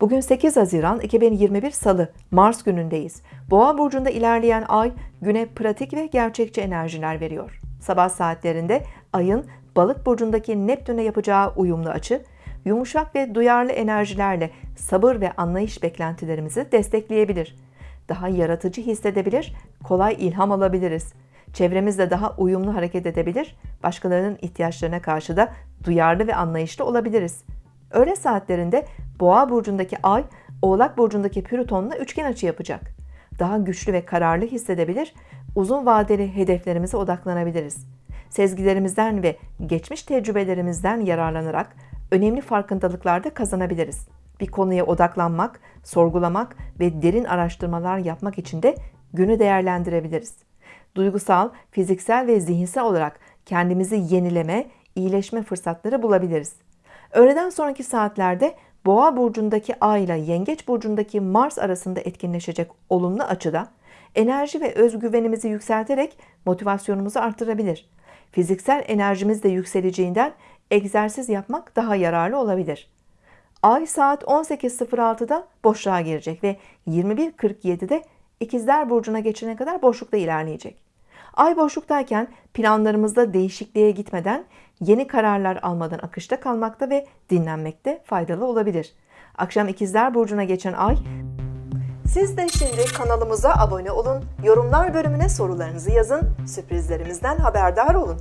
Bugün 8 Haziran 2021 Salı, Mars günündeyiz. Boğa burcunda ilerleyen ay güne pratik ve gerçekçi enerjiler veriyor. Sabah saatlerinde ayın Balık burcundaki Neptün'e yapacağı uyumlu açı, yumuşak ve duyarlı enerjilerle sabır ve anlayış beklentilerimizi destekleyebilir. Daha yaratıcı hissedebilir, kolay ilham alabiliriz. Çevremizle daha uyumlu hareket edebilir, başkalarının ihtiyaçlarına karşı da duyarlı ve anlayışlı olabiliriz. Öğle saatlerinde Boğa burcundaki Ay, Oğlak burcundaki Plüton'la üçgen açı yapacak. Daha güçlü ve kararlı hissedebilir, uzun vadeli hedeflerimize odaklanabiliriz. Sezgilerimizden ve geçmiş tecrübelerimizden yararlanarak önemli farkındalıklarda kazanabiliriz. Bir konuya odaklanmak, sorgulamak ve derin araştırmalar yapmak için de günü değerlendirebiliriz. Duygusal, fiziksel ve zihinsel olarak kendimizi yenileme, iyileşme fırsatları bulabiliriz. Öğleden sonraki saatlerde Boğa burcundaki Ay ile Yengeç burcundaki Mars arasında etkinleşecek olumlu açıda enerji ve özgüvenimizi yükselterek motivasyonumuzu artırabilir. Fiziksel enerjimiz de yükseleceğinden egzersiz yapmak daha yararlı olabilir. Ay saat 18.06'da boşluğa girecek ve 21.47'de İkizler Burcu'na geçene kadar boşlukta ilerleyecek. Ay boşluktayken planlarımızda değişikliğe gitmeden yeni kararlar almadan akışta kalmakta ve dinlenmekte faydalı olabilir. Akşam İkizler Burcu'na geçen ay siz de şimdi kanalımıza abone olun, yorumlar bölümüne sorularınızı yazın, sürprizlerimizden haberdar olun.